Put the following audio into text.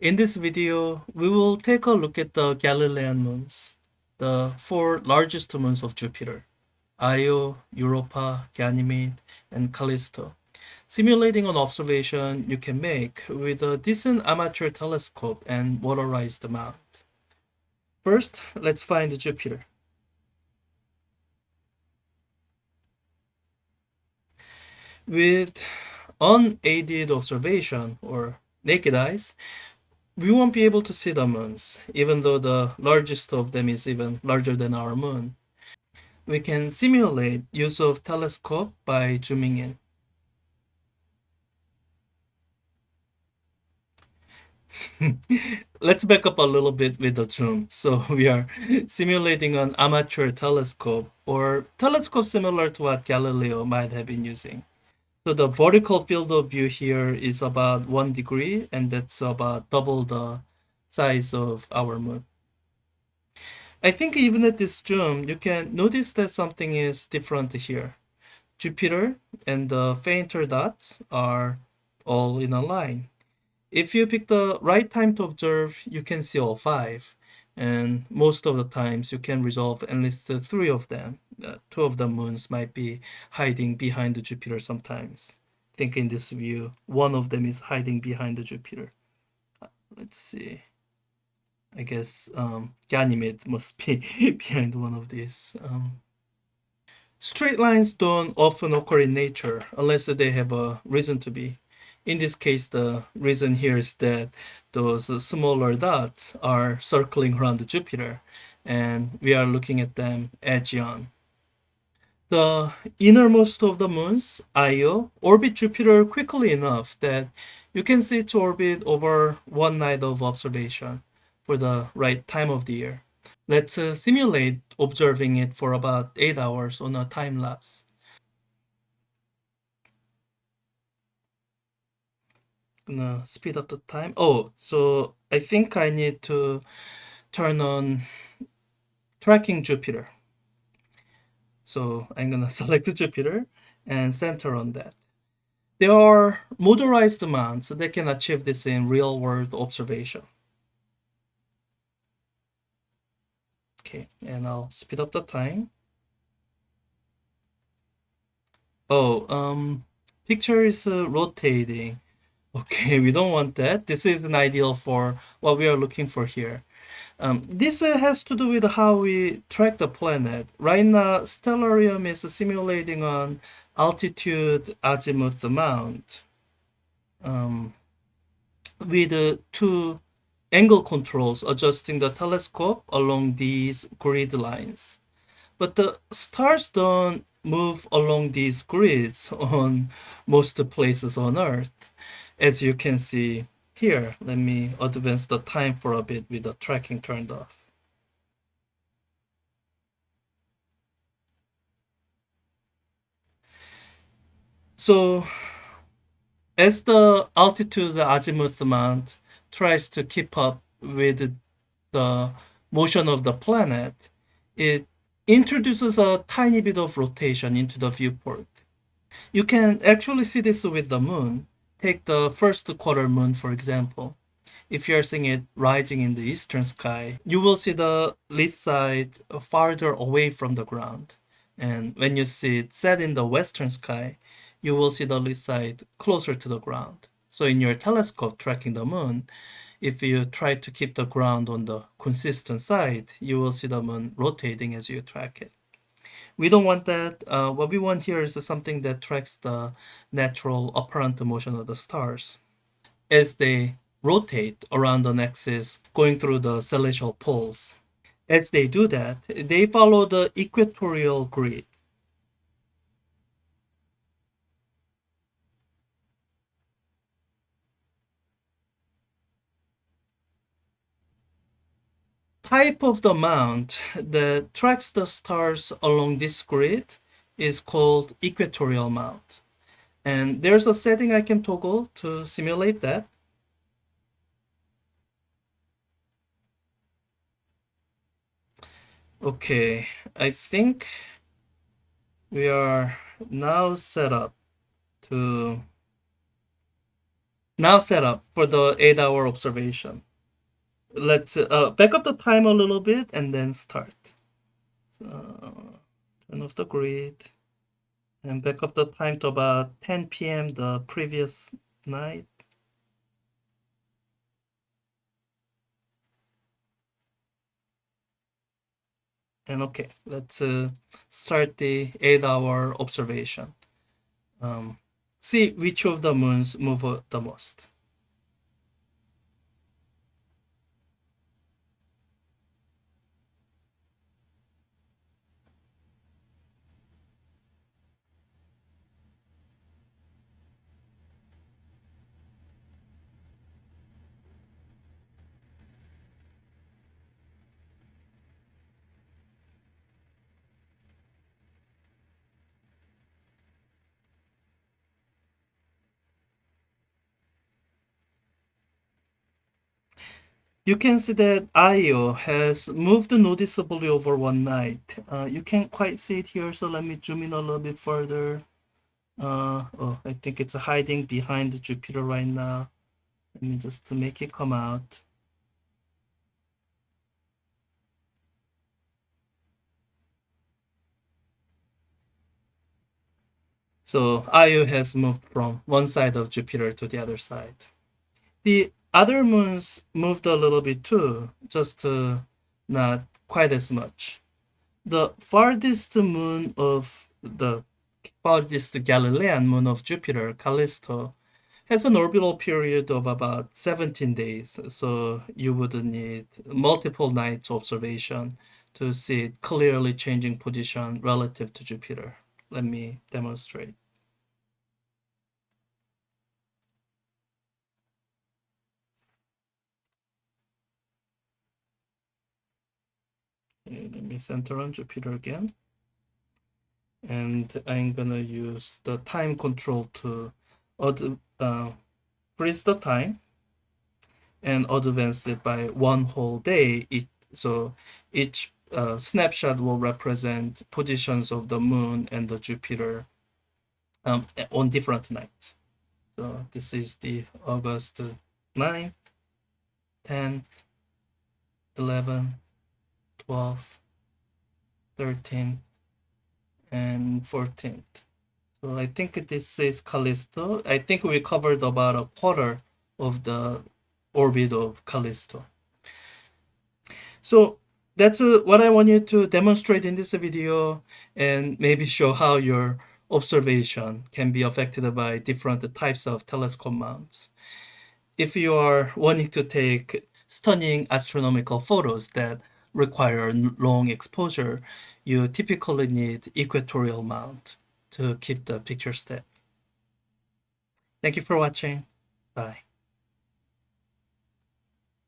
In this video, we will take a look at the Galilean moons, the four largest moons of Jupiter, Io, Europa, Ganymede, and Callisto, simulating an observation you can make with a decent amateur telescope and motorized mount. First, let's find Jupiter. With unaided observation or naked eyes, we won't be able to see the moons, even though the largest of them is even larger than our moon. We can simulate use of telescope by zooming in. Let's back up a little bit with the zoom. So we are simulating an amateur telescope or telescope similar to what Galileo might have been using. So the vertical field of view here is about one degree and that's about double the size of our moon. I think even at this zoom, you can notice that something is different here. Jupiter and the fainter dots are all in a line. If you pick the right time to observe, you can see all five. And most of the times you can resolve at least three of them. Uh, two of the moons might be hiding behind the Jupiter sometimes. I think in this view, one of them is hiding behind the Jupiter. Uh, let's see. I guess um, Ganymede must be behind one of these. Um, straight lines don't often occur in nature unless they have a reason to be. In this case, the reason here is that those smaller dots are circling around Jupiter and we are looking at them edge on. The innermost of the moons, Io, orbit Jupiter quickly enough that you can see its orbit over one night of observation for the right time of the year. Let's uh, simulate observing it for about 8 hours on a time lapse. Gonna speed up the time. Oh, so I think I need to turn on tracking Jupiter. So I'm gonna select Jupiter and center on that. There are motorized mounts that can achieve this in real-world observation. Okay, and I'll speed up the time. Oh, um, picture is uh, rotating. Okay, we don't want that. This is an ideal for what we are looking for here. Um, this uh, has to do with how we track the planet. Right now, Stellarium is simulating on altitude azimuth mount um, with uh, two angle controls adjusting the telescope along these grid lines. But the stars don't move along these grids on most places on Earth as you can see here, let me advance the time for a bit with the tracking turned off. So as the altitude the azimuth mount tries to keep up with the motion of the planet, it introduces a tiny bit of rotation into the viewport. You can actually see this with the moon. Take the first quarter moon, for example. If you're seeing it rising in the eastern sky, you will see the lit side farther away from the ground. And when you see it set in the western sky, you will see the lit side closer to the ground. So in your telescope tracking the moon, if you try to keep the ground on the consistent side, you will see the moon rotating as you track it. We don't want that. Uh, what we want here is something that tracks the natural apparent motion of the stars as they rotate around an axis going through the celestial poles. As they do that, they follow the equatorial grid. Type of the mount that tracks the stars along this grid is called equatorial mount. And there's a setting I can toggle to simulate that. Okay, I think we are now set up to now set up for the eight hour observation. Let's uh, back up the time a little bit and then start. So turn off the grid and back up the time to about 10 p.m. the previous night. And okay, let's uh, start the eight hour observation. Um, see which of the moons move the most. You can see that Io has moved noticeably over one night. Uh, you can't quite see it here, so let me zoom in a little bit further. Uh, oh, I think it's hiding behind Jupiter right now. Let me just to make it come out. So Io has moved from one side of Jupiter to the other side. The other moons moved a little bit too, just uh, not quite as much. The farthest moon of the farthest Galilean moon of Jupiter, Callisto, has an orbital period of about 17 days, so you would need multiple nights observation to see it clearly changing position relative to Jupiter. Let me demonstrate. Let me center on Jupiter again. And I'm gonna use the time control to uh, freeze the time and advance it by one whole day. It, so each uh, snapshot will represent positions of the moon and the Jupiter um, on different nights. So this is the August 9th, 10th, 11th, 12th, 13th, and 14th. So I think this is Callisto. I think we covered about a quarter of the orbit of Callisto. So that's uh, what I want you to demonstrate in this video and maybe show how your observation can be affected by different types of telescope mounts. If you are wanting to take stunning astronomical photos that require long exposure, you typically need equatorial mount to keep the picture steady. Thank you for watching. Bye.